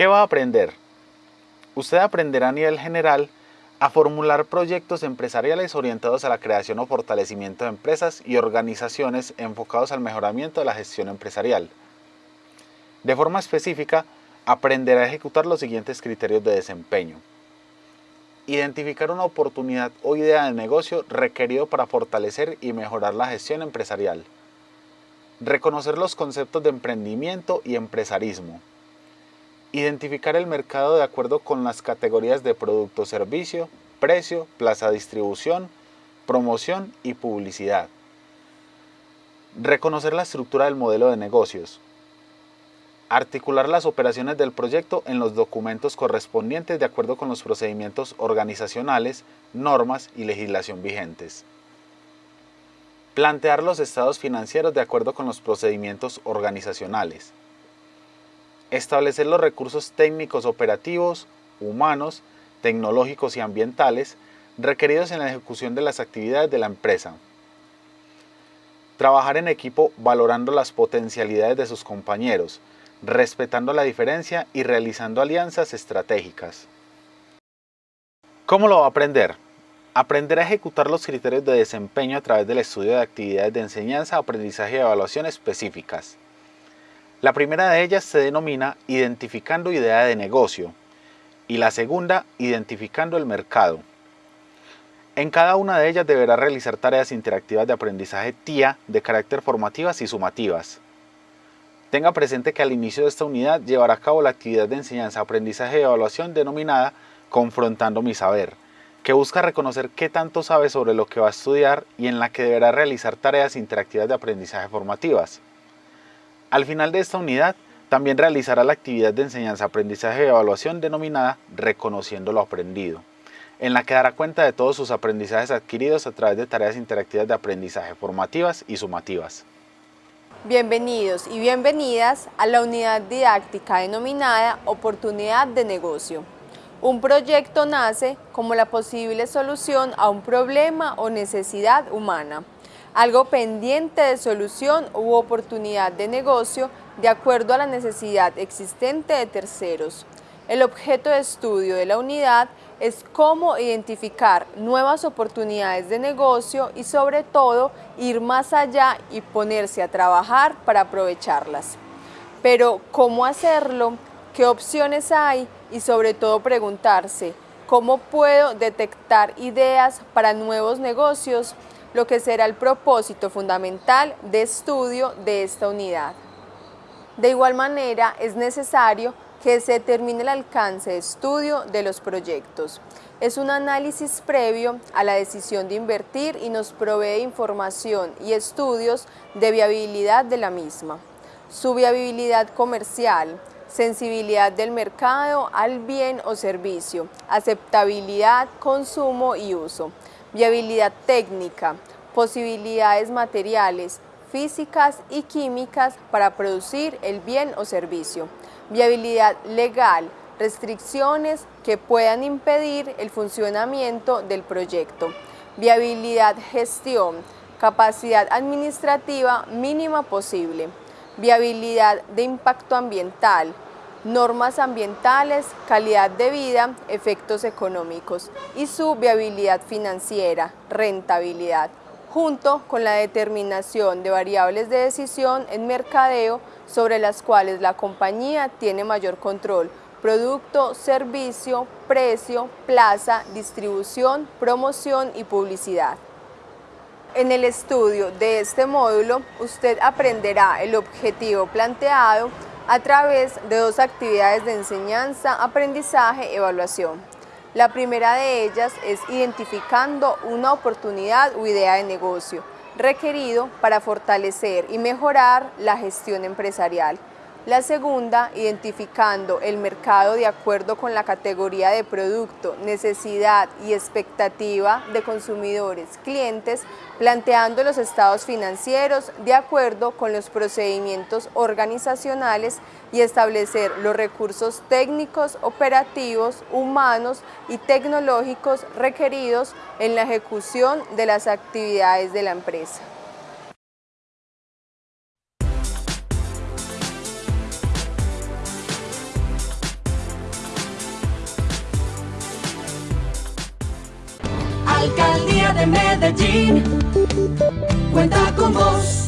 ¿Qué va a aprender? Usted aprenderá a nivel general a formular proyectos empresariales orientados a la creación o fortalecimiento de empresas y organizaciones enfocados al mejoramiento de la gestión empresarial. De forma específica, aprenderá a ejecutar los siguientes criterios de desempeño. Identificar una oportunidad o idea de negocio requerido para fortalecer y mejorar la gestión empresarial. Reconocer los conceptos de emprendimiento y empresarismo. Identificar el mercado de acuerdo con las categorías de producto servicio, precio, plaza de distribución, promoción y publicidad. Reconocer la estructura del modelo de negocios, Articular las operaciones del proyecto en los documentos correspondientes de acuerdo con los procedimientos organizacionales, normas y legislación vigentes. Plantear los estados financieros de acuerdo con los procedimientos organizacionales. Establecer los recursos técnicos operativos, humanos, tecnológicos y ambientales requeridos en la ejecución de las actividades de la empresa. Trabajar en equipo valorando las potencialidades de sus compañeros, respetando la diferencia y realizando alianzas estratégicas. ¿Cómo lo va a aprender? Aprender a ejecutar los criterios de desempeño a través del estudio de actividades de enseñanza, aprendizaje y evaluación específicas. La primera de ellas se denomina identificando idea de negocio y la segunda identificando el mercado. En cada una de ellas deberá realizar tareas interactivas de aprendizaje TIA de carácter formativas y sumativas. Tenga presente que al inicio de esta unidad llevará a cabo la actividad de enseñanza, aprendizaje y evaluación denominada Confrontando mi saber, que busca reconocer qué tanto sabe sobre lo que va a estudiar y en la que deberá realizar tareas interactivas de aprendizaje formativas. Al final de esta unidad, también realizará la actividad de enseñanza, aprendizaje y evaluación denominada Reconociendo lo aprendido, en la que dará cuenta de todos sus aprendizajes adquiridos a través de tareas interactivas de aprendizaje formativas y sumativas. Bienvenidos y bienvenidas a la unidad didáctica denominada Oportunidad de Negocio. Un proyecto nace como la posible solución a un problema o necesidad humana, algo pendiente de solución u oportunidad de negocio de acuerdo a la necesidad existente de terceros. El objeto de estudio de la unidad es cómo identificar nuevas oportunidades de negocio y sobre todo ir más allá y ponerse a trabajar para aprovecharlas. Pero ¿cómo hacerlo? ¿Qué opciones hay? Y sobre todo preguntarse, ¿cómo puedo detectar ideas para nuevos negocios? Lo que será el propósito fundamental de estudio de esta unidad. De igual manera, es necesario que se determine el alcance de estudio de los proyectos. Es un análisis previo a la decisión de invertir y nos provee información y estudios de viabilidad de la misma. Su viabilidad comercial, sensibilidad del mercado al bien o servicio, aceptabilidad, consumo y uso, viabilidad técnica, posibilidades materiales, físicas y químicas para producir el bien o servicio, viabilidad legal, restricciones que puedan impedir el funcionamiento del proyecto, viabilidad gestión, capacidad administrativa mínima posible, viabilidad de impacto ambiental, normas ambientales, calidad de vida, efectos económicos y su viabilidad financiera, rentabilidad junto con la determinación de variables de decisión en mercadeo sobre las cuales la compañía tiene mayor control, producto, servicio, precio, plaza, distribución, promoción y publicidad. En el estudio de este módulo, usted aprenderá el objetivo planteado a través de dos actividades de enseñanza, aprendizaje, evaluación. La primera de ellas es identificando una oportunidad o idea de negocio requerido para fortalecer y mejorar la gestión empresarial. La segunda, identificando el mercado de acuerdo con la categoría de producto, necesidad y expectativa de consumidores, clientes, planteando los estados financieros de acuerdo con los procedimientos organizacionales y establecer los recursos técnicos, operativos, humanos y tecnológicos requeridos en la ejecución de las actividades de la empresa. Alcaldía de Medellín cuenta con vos.